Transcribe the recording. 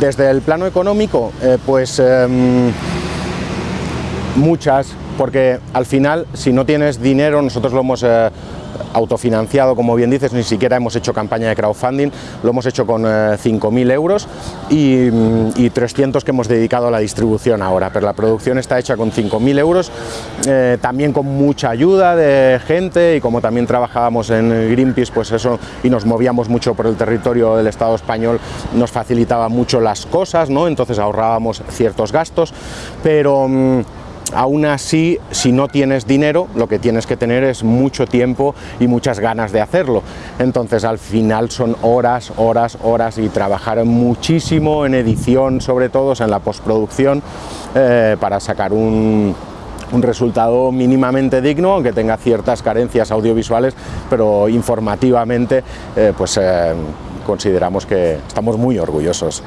desde el plano económico, eh, pues em, muchas, porque al final si no tienes dinero, nosotros lo hemos eh, autofinanciado, como bien dices, ni siquiera hemos hecho campaña de crowdfunding, lo hemos hecho con 5.000 euros y, y, 300 que hemos dedicado a la distribución ahora, pero la producción está hecha con 5.000 euros, eh, también con mucha ayuda de gente y como también trabajábamos en Greenpeace, pues eso, y nos movíamos mucho por el territorio del Estado español, nos facilitaba mucho las cosas, ¿no? entonces ahorrábamos ciertos gastos, pero... Aún así, si no tienes dinero, lo que tienes que tener es mucho tiempo y muchas ganas de hacerlo. Entonces, al final son horas, horas, horas y trabajar muchísimo en edición, sobre todo en la postproducción, eh, para sacar un, resultado mínimamente digno, aunque tenga ciertas carencias audiovisuales, pero informativamente, eh, pues eh, consideramos que estamos muy orgullosos.